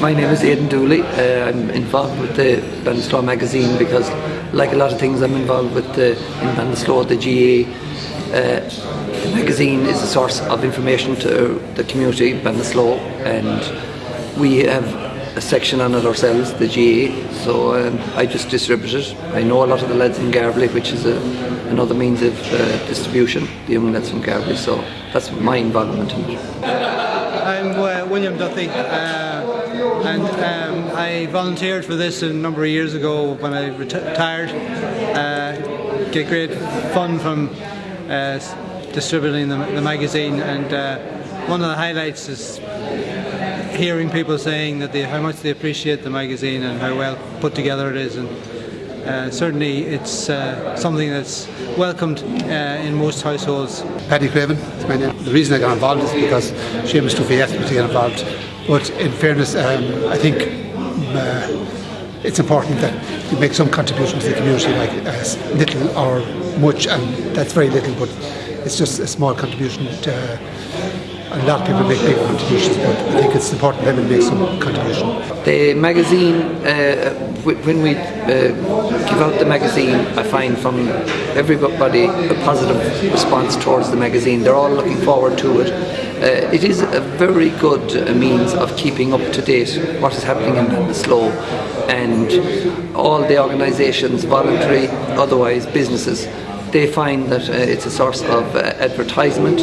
My name is Aidan Dooley. Uh, I'm involved with the Ballinasloe magazine because, like a lot of things, I'm involved with the in Ballinasloe, the GAA. Uh, the magazine is a source of information to the community, Ballinasloe, and we have a section on it ourselves, the GAA. So um, I just distribute it. I know a lot of the lads in Garbally, which is a, another means of uh, distribution, the young lads from Garbally. So that's my involvement in it. William Duthie, uh, and um, I volunteered for this a number of years ago when I retired. Uh, get great fun from uh, distributing the, the, magazine, and uh, one of the highlights is hearing people saying that they, how much they appreciate the magazine and how well put together it is. And, uh, certainly it's uh, something that's welcomed uh, in most households. Paddy Craven my name. The reason I got involved is because Seamus Duffy asked me to get involved. But in fairness, um, I think uh, it's important that you make some contribution to the community, like as little or much, and that's very little, but it's just a small contribution to a lot of people make big contributions, but I think it's important that we make some contribution. The magazine, uh, when we uh, give out the magazine, I find from everybody a positive response towards the magazine. They're all looking forward to it. Uh, it is a very good uh, means of keeping up to date what is happening in Ballinasloe and all the organisations, voluntary, otherwise businesses, they find that uh, it's a source of uh, advertisement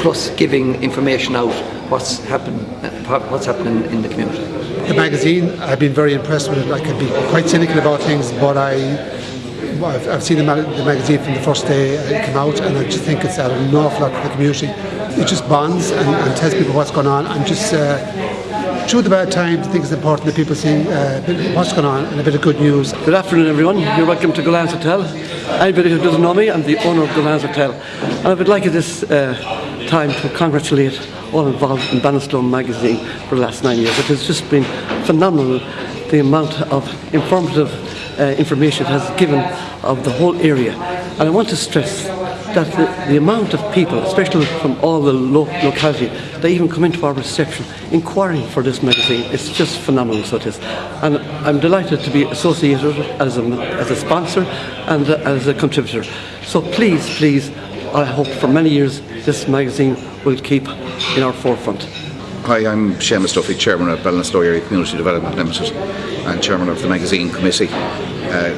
plus giving information out what's happened, what's happening in the community. The magazine, I've been very impressed with it. I can be quite cynical about things, but I, I've, seen the, the, magazine from the first day it came out, and I just think it's added an awful lot to the community. It just bonds and, and tells people what's going on, and just. Uh, through the bad times, I think it's important that people see uh, what's going on and a bit of good news. Good afternoon, everyone. You're welcome to Gullane's Hotel. Anybody who doesn't know me, I'm the owner of Gullane's Hotel. And I would like at this uh, time to congratulate all involved in Ballinasloe magazine for the last nine years. It has just been phenomenal the amount of informative uh, information it has given of the whole area. And I want to stress that the, the amount of people, especially from all the lo locality, they even come into our reception inquiring for this magazine. It's just phenomenal, so it is. And I'm delighted to be associated as a, as a sponsor and as a contributor. So please, please, I hope for many years this magazine will keep in our forefront. Hi, I'm Seamus Duffy, Chairman of Ballinasloe Area Community Development Limited and Chairman of the magazine committee. Uh,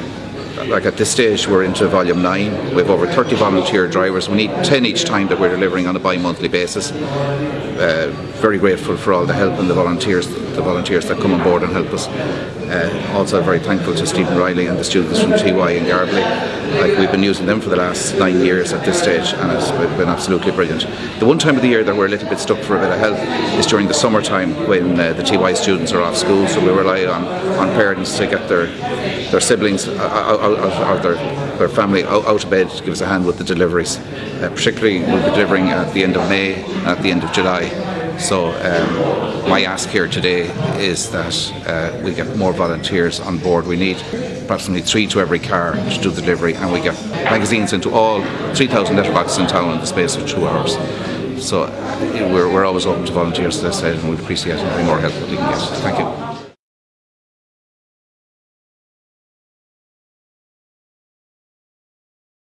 like at this stage we're into volume 9 we have over 30 volunteer drivers. We need 10 each time that we're delivering on a bi-monthly basis. Uh, very grateful for all the help and the volunteers the volunteers that come on board and help us. Uh, also very thankful to Stephen Riley and the students from TY and Garbally like we've been using them for the last nine years at this stage and it's been absolutely brilliant. The one time of the year that we're a little bit stuck for a bit of help is during the summertime when uh, the TY students are off school so we rely on, on parents to get their their siblings out, out, out their, their family out, out, of bed to give us a hand with the deliveries. Uh, particularly we'll be delivering at the end of May at the end of July. So um, my ask here today is that uh, we get more volunteers on board. We need approximately three to every car to do the delivery and we get magazines into all 3,000 letterboxes in town in the space of two hours. So uh, we're, we're always open to volunteers, as I said, and we'd appreciate any more help that we can get. Thank you.